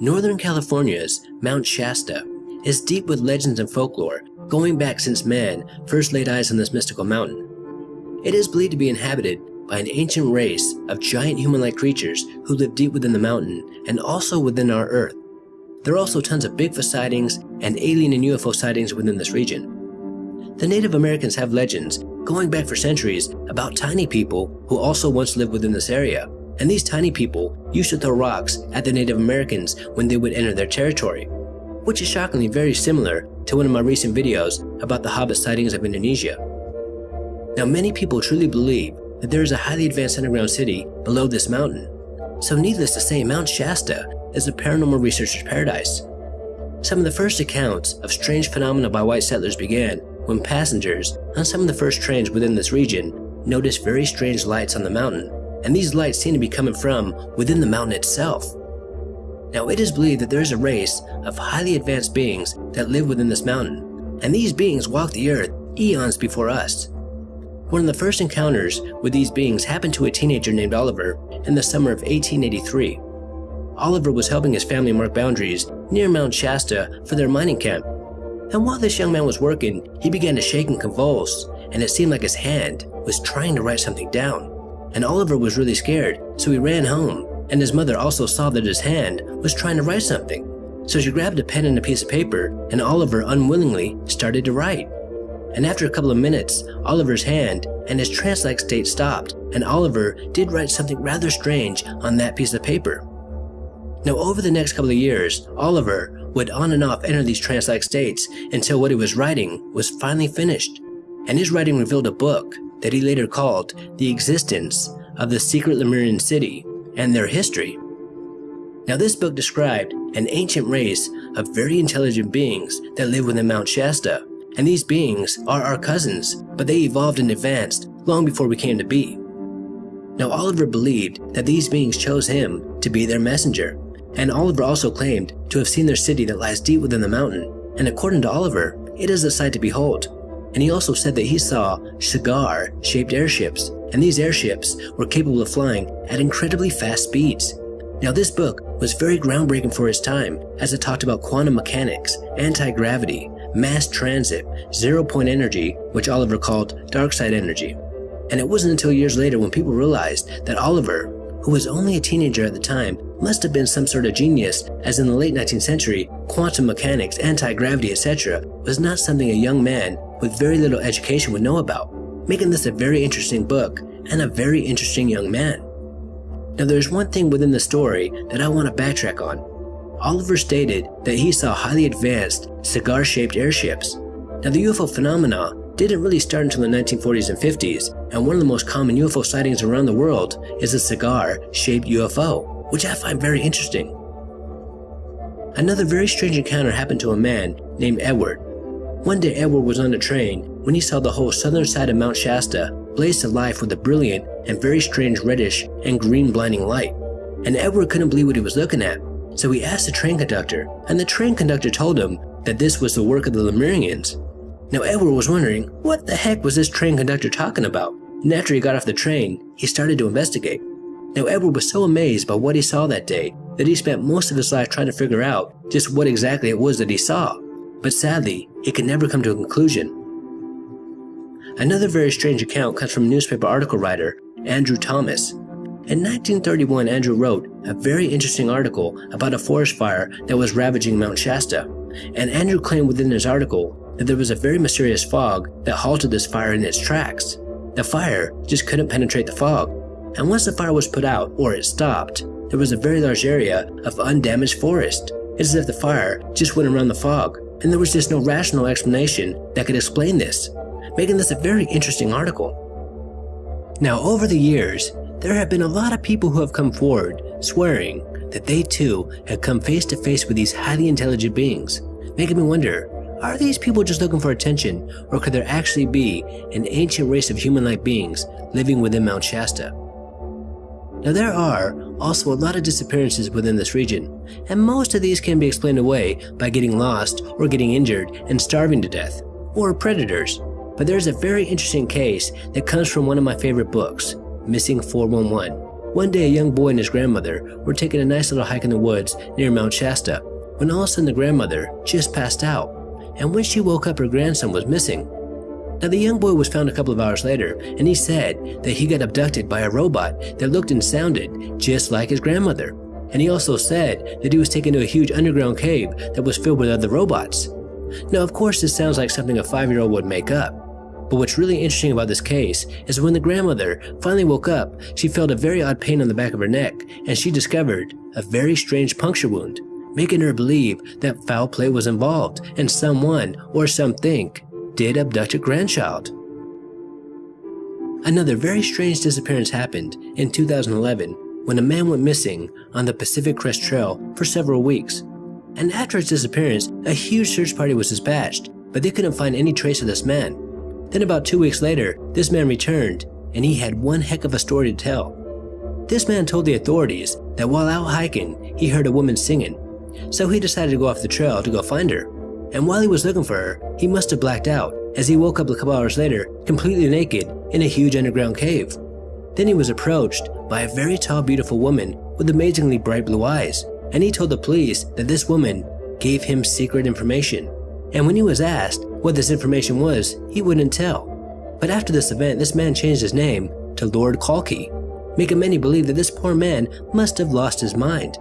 Northern California's Mount Shasta is deep with legends and folklore going back since man first laid eyes on this mystical mountain. It is believed to be inhabited by an ancient race of giant human-like creatures who live deep within the mountain and also within our Earth. There are also tons of Bigfoot sightings and alien and UFO sightings within this region. The Native Americans have legends going back for centuries about tiny people who also once lived within this area, and these tiny people used to throw rocks at the Native Americans when they would enter their territory, which is shockingly very similar to one of my recent videos about the Hobbit sightings of Indonesia. Now many people truly believe that there is a highly advanced underground city below this mountain. So needless to say, Mount Shasta is a paranormal researcher's paradise. Some of the first accounts of strange phenomena by white settlers began when passengers on some of the first trains within this region noticed very strange lights on the mountain, and these lights seem to be coming from within the mountain itself. Now it is believed that there is a race of highly advanced beings that live within this mountain, and these beings walked the earth eons before us. One of the first encounters with these beings happened to a teenager named Oliver in the summer of 1883. Oliver was helping his family mark boundaries near Mount Shasta for their mining camp. And while this young man was working, he began to shake and convulse, and it seemed like his hand was trying to write something down. And Oliver was really scared, so he ran home, and his mother also saw that his hand was trying to write something. So she grabbed a pen and a piece of paper, and Oliver unwillingly started to write and after a couple of minutes, Oliver's hand and his trance-like state stopped, and Oliver did write something rather strange on that piece of paper. Now over the next couple of years, Oliver would on and off enter these trance-like states until what he was writing was finally finished, and his writing revealed a book that he later called The Existence of the Secret Lemurian City and Their History. Now this book described an ancient race of very intelligent beings that live within Mount Shasta, and these beings are our cousins, but they evolved and advanced long before we came to be. Now Oliver believed that these beings chose him to be their messenger, and Oliver also claimed to have seen their city that lies deep within the mountain, and according to Oliver, it is a sight to behold. And he also said that he saw cigar-shaped airships, and these airships were capable of flying at incredibly fast speeds. Now this book was very groundbreaking for his time as it talked about quantum mechanics, anti-gravity, mass transit, zero point energy, which Oliver called dark side energy. And it wasn't until years later when people realized that Oliver, who was only a teenager at the time, must have been some sort of genius as in the late 19th century, quantum mechanics, anti-gravity, etc. was not something a young man with very little education would know about, making this a very interesting book and a very interesting young man. Now there's one thing within the story that I want to backtrack on, Oliver stated that he saw highly advanced, cigar-shaped airships. Now the UFO phenomena didn't really start until the 1940s and 50s, and one of the most common UFO sightings around the world is a cigar-shaped UFO, which I find very interesting. Another very strange encounter happened to a man named Edward. One day Edward was on a train when he saw the whole southern side of Mount Shasta blaze to life with a brilliant and very strange reddish and green blinding light. And Edward couldn't believe what he was looking at, so he asked the train conductor, and the train conductor told him that this was the work of the Lemurians. Now Edward was wondering, what the heck was this train conductor talking about? And after he got off the train, he started to investigate. Now Edward was so amazed by what he saw that day that he spent most of his life trying to figure out just what exactly it was that he saw. But sadly, he could never come to a conclusion. Another very strange account comes from newspaper article writer Andrew Thomas, in 1931, Andrew wrote a very interesting article about a forest fire that was ravaging Mount Shasta, and Andrew claimed within his article that there was a very mysterious fog that halted this fire in its tracks. The fire just couldn't penetrate the fog, and once the fire was put out, or it stopped, there was a very large area of undamaged forest. It's as if the fire just went around the fog, and there was just no rational explanation that could explain this, making this a very interesting article. Now, over the years, there have been a lot of people who have come forward swearing that they too have come face to face with these highly intelligent beings, making me wonder, are these people just looking for attention or could there actually be an ancient race of human-like beings living within Mount Shasta? Now there are also a lot of disappearances within this region, and most of these can be explained away by getting lost or getting injured and starving to death, or predators. But there's a very interesting case that comes from one of my favorite books, Missing 411. One day, a young boy and his grandmother were taking a nice little hike in the woods near Mount Shasta when all of a sudden the grandmother just passed out, and when she woke up, her grandson was missing. Now, the young boy was found a couple of hours later, and he said that he got abducted by a robot that looked and sounded just like his grandmother. And he also said that he was taken to a huge underground cave that was filled with other robots. Now, of course, this sounds like something a five year old would make up. But what's really interesting about this case is when the grandmother finally woke up, she felt a very odd pain on the back of her neck, and she discovered a very strange puncture wound, making her believe that foul play was involved and someone or something did abduct a grandchild. Another very strange disappearance happened in 2011 when a man went missing on the Pacific Crest Trail for several weeks. And after his disappearance, a huge search party was dispatched, but they couldn't find any trace of this man. Then, about two weeks later, this man returned, and he had one heck of a story to tell. This man told the authorities that while out hiking, he heard a woman singing, so he decided to go off the trail to go find her and while he was looking for her, he must have blacked out as he woke up a couple hours later completely naked in a huge underground cave. Then he was approached by a very tall, beautiful woman with amazingly bright blue eyes, and he told the police that this woman gave him secret information. And when he was asked what this information was, he wouldn't tell. But after this event, this man changed his name to Lord Kalki, making many believe that this poor man must have lost his mind.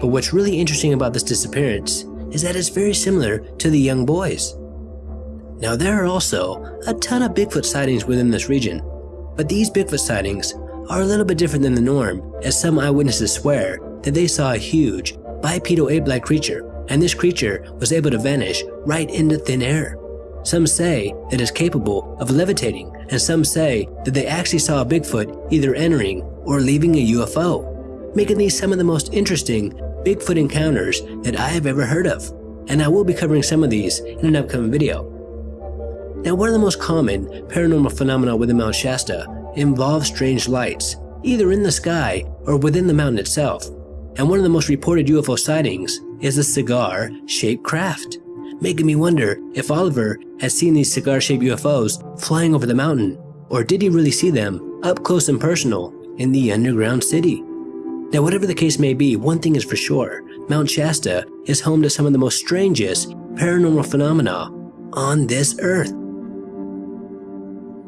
But what's really interesting about this disappearance is that it's very similar to the young boys. Now, there are also a ton of Bigfoot sightings within this region, but these Bigfoot sightings are a little bit different than the norm, as some eyewitnesses swear that they saw a huge, bipedal ape like creature, and this creature was able to vanish right into thin air. Some say that it's capable of levitating, and some say that they actually saw a Bigfoot either entering or leaving a UFO, making these some of the most interesting Bigfoot encounters that I have ever heard of, and I will be covering some of these in an upcoming video. Now, one of the most common paranormal phenomena within Mount Shasta involves strange lights, either in the sky or within the mountain itself. And one of the most reported UFO sightings is a cigar shaped craft, making me wonder if Oliver has seen these cigar shaped UFOs flying over the mountain, or did he really see them up close and personal in the underground city? Now, whatever the case may be, one thing is for sure Mount Shasta is home to some of the most strangest paranormal phenomena on this earth.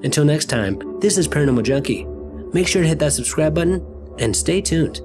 Until next time, this is Paranormal Junkie. Make sure to hit that subscribe button and stay tuned.